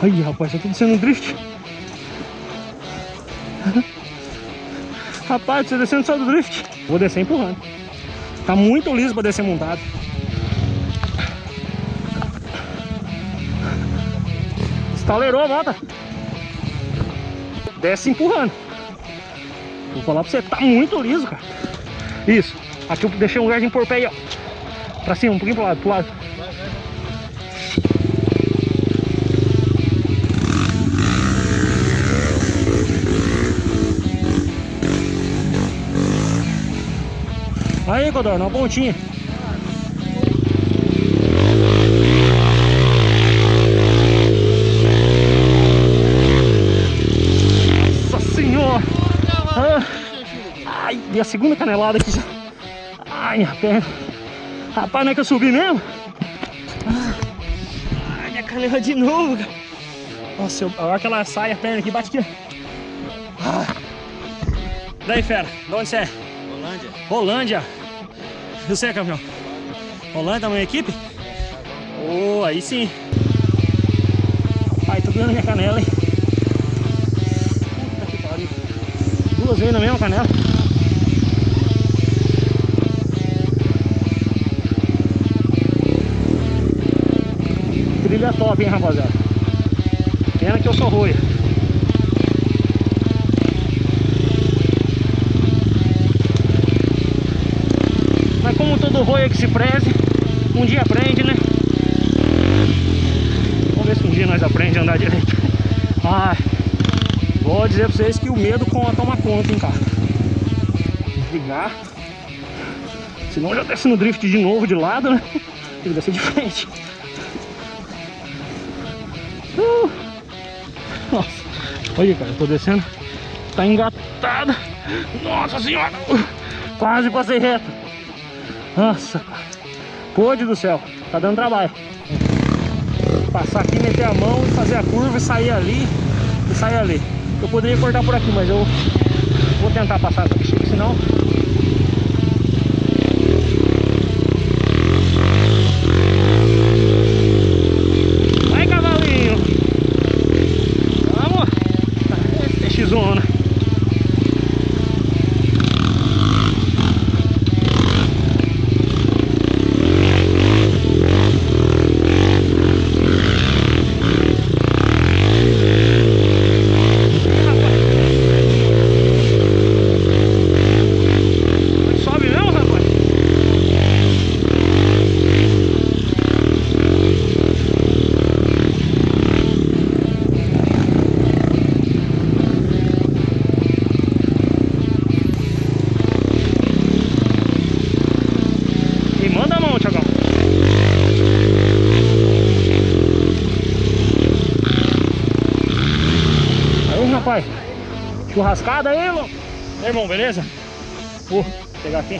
Aí, rapaz, eu tô descendo um drift. rapaz, você descendo só do drift. Vou descer empurrando. Tá muito liso pra descer montado. Estalerou a moto. Desce empurrando. Vou falar pra você, tá muito liso, cara. Isso. Aqui eu deixei um lugar de impor pé aí, ó. Pra cima, um pouquinho pro lado, pro lado. Aí, Codorna, uma pontinha. Nossa senhora! Ah, ai, e a segunda canelada aqui já. Ai, minha perna. Rapaz, não é que eu subi mesmo? Ah, ai, minha canela de novo, cara. Nossa, eu, a hora que ela sai a perna aqui, bate aqui. Ah. Daí, fera, de onde você é? Holândia. Rolândia. Você, campeão? Rolândia, tamanho equipe? Oh, aí sim. Ai, tô doendo minha canela, hein? Duas vezes na mesma canela. Trilha top, hein, rapaziada? Pena que eu sou roia. Mas roia que se preze, um dia aprende, né? Vamos ver se um dia nós aprendemos a andar direito. Ai, vou dizer pra vocês que o medo toma conta, hein, cara. Desligar. Senão já desce no drift de novo de lado, né? Tem que descer de frente. Uh. Nossa, olha cara, eu tô descendo. Tá engatada. Nossa senhora, quase passei reto. Nossa, pôde do céu, tá dando trabalho. Passar aqui, meter a mão fazer a curva e sair ali e sair ali. Eu poderia cortar por aqui, mas eu vou tentar passar bexiga, senão... Rapaz. Churrascada aí, irmão. E aí, irmão, beleza? Vou pegar aqui.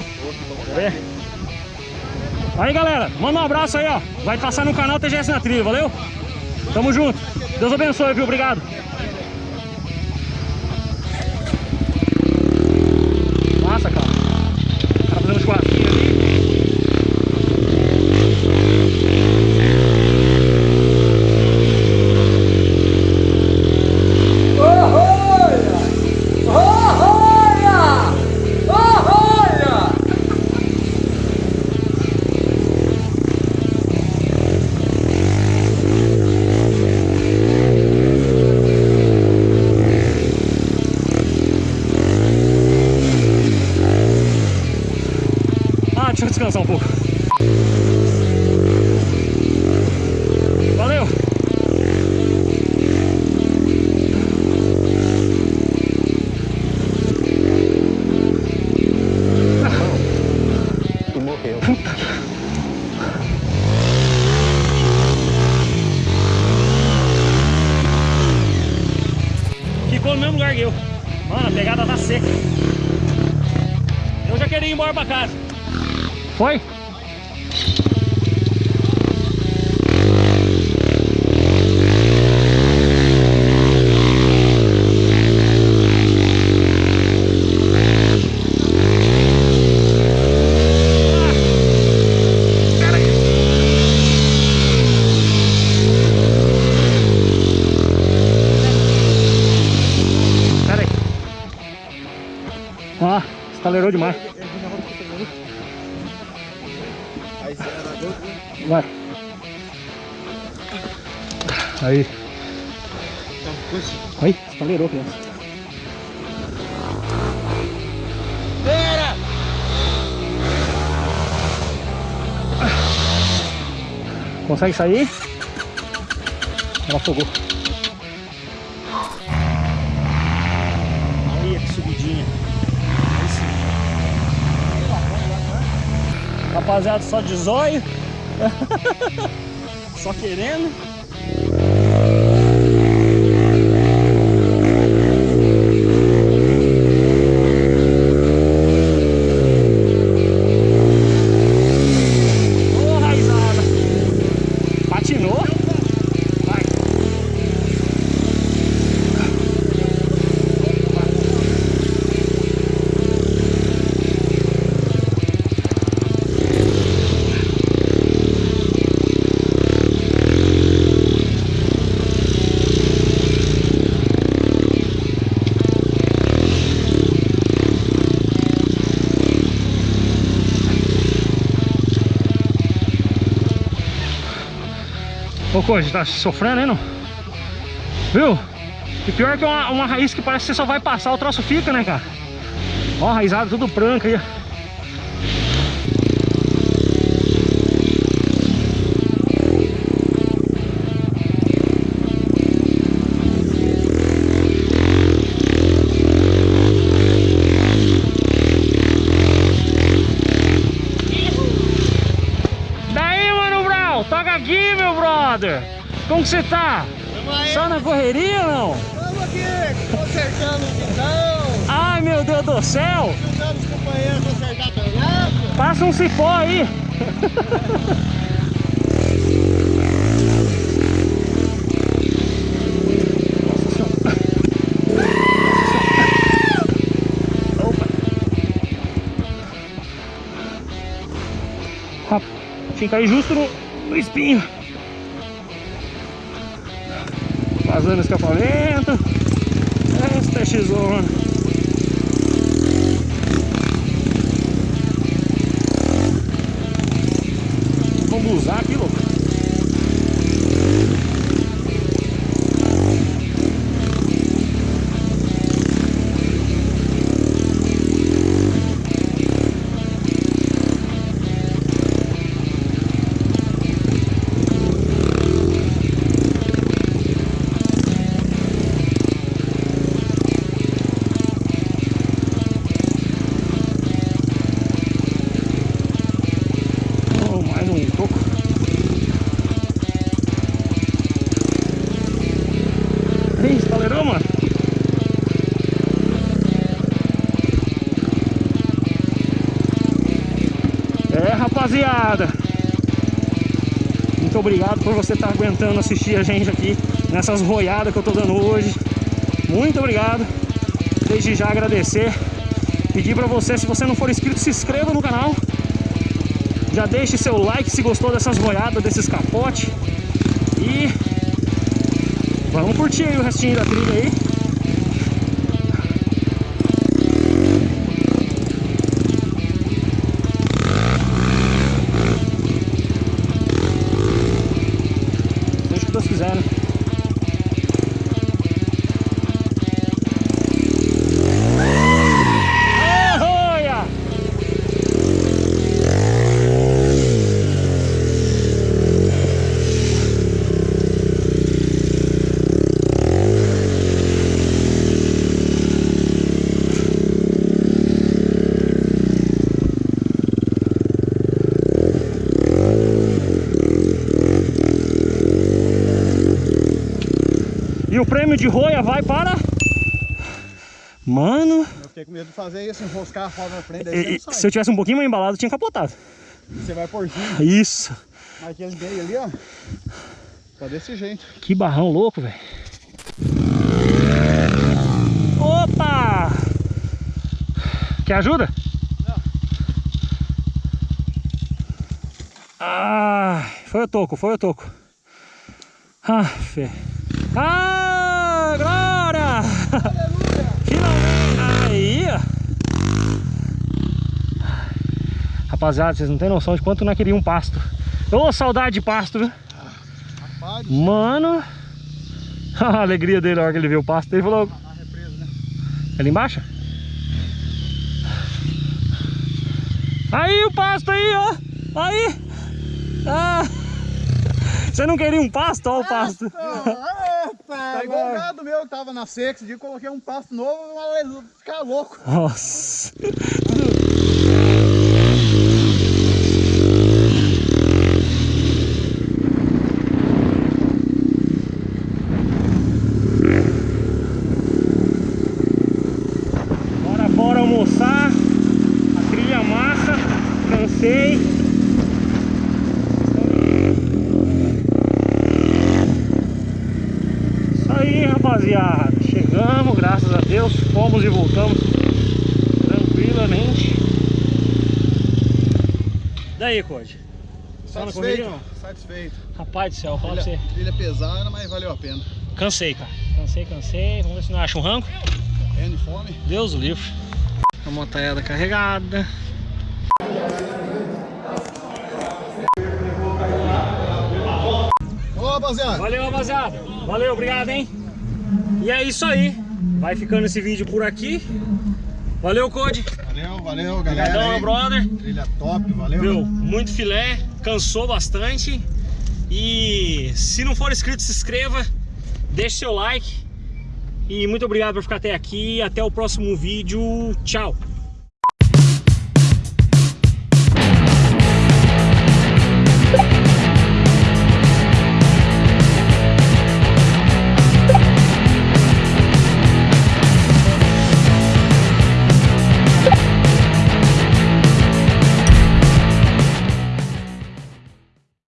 Vê? Aí, galera. Manda um abraço aí, ó. Vai passar no canal TGS na Trilha, valeu? Tamo junto. Deus abençoe, viu? Obrigado. Massa, cara. O cara fazendo um churrasquinho ali. Ah, deixa eu descansar um pouco. Valeu! Tu morreu. Ficou no mesmo lugar que eu. Mano, a pegada tá seca. Eu já queria ir embora pra casa. Foi? Aí. Aí, espalheirou, criança. Pera! Consegue sair? Ela afogou. Aí, que subidinha. Rapaziada, só de zóio. só querendo. Ô, raizada. Patinou. Vai. Ô, Coisa, tá sofrendo, hein, não? Viu? E pior que uma, uma raiz que parece que você só vai passar, o troço fica, né, cara? Ó, a raizada tudo branca aí, ó. Toca aqui, meu brother. Como que você tá? Aí! Só na correria ou não? Vamos aqui! Consertando o guidão, Ai, meu Deus do céu. ajudando os companheiros a consertar a. Passa um cipó aí. Que cair justo no, no espinho. Vazando escapamento. Esta é X-Zona. Vamos usar aqui, louco. Rapaziada. Muito obrigado por você estar aguentando assistir a gente aqui nessas roiadas que eu tô dando hoje. Muito obrigado. Desde já agradecer. Pedir pra você, se você não for inscrito, se inscreva no canal. Já deixe seu like se gostou dessas roiadas, desses capote. E vamos curtir o restinho da trilha aí. in. E o prêmio de roia vai para... Mano, Eu fiquei com medo de fazer isso, enroscar a roda na frente, e- se eu tivesse um pouquinho mais embalado, eu tinha capotado. Você vai por cima, Isso. mas aquele meio ali, ó. Tá desse jeito. Que barrão louco, velho. Opa! Quer ajuda? Não. Ah, foi o toco, foi o toco. Ah, fé. Ah, glória! Aleluia! Finalmente! Aí, ó. Rapaziada, vocês não tem noção de quanto nós queríamos um pasto. Ô, saudade de pasto, viu? Rapaz, Mano. A alegria dele na hora que ele viu o pasto. Ele falou, a represa, né? ali embaixo? Aí o pasto aí, ó. Aí. Ah. Você não queria um pasto? Olha o pasto. Tá igual o gado meu que tava na seca, esse dia coloquei um pasto novo, vai ficar louco. Nossa. Bora, bora almoçar. A trilha massa. Cansei. Isso aí, rapaziada. Chegamos, graças a Deus. Fomos e voltamos tranquilamente. Daí, Code? Satisfeito? Satisfeito. Rapaz do céu, fala pra você. Trilha, trilha pesada, mas valeu a pena. Cansei, cara. Cansei, cansei. Vamos ver se não acha um rango. Morrendo de fome. Deus o livre. A montaiada carregada. Ô, rapaziada. Valeu, rapaziada. Valeu, obrigado, hein? E é isso aí. Vai ficando esse vídeo por aqui. Valeu, Code. Valeu, valeu, galera. Obrigadão, meu brother. Trilha top, valeu. Viu? Muito filé. Cansou bastante. E se não for inscrito, se inscreva. Deixe seu like. E muito obrigado por ficar até aqui. Até o próximo vídeo. Tchau.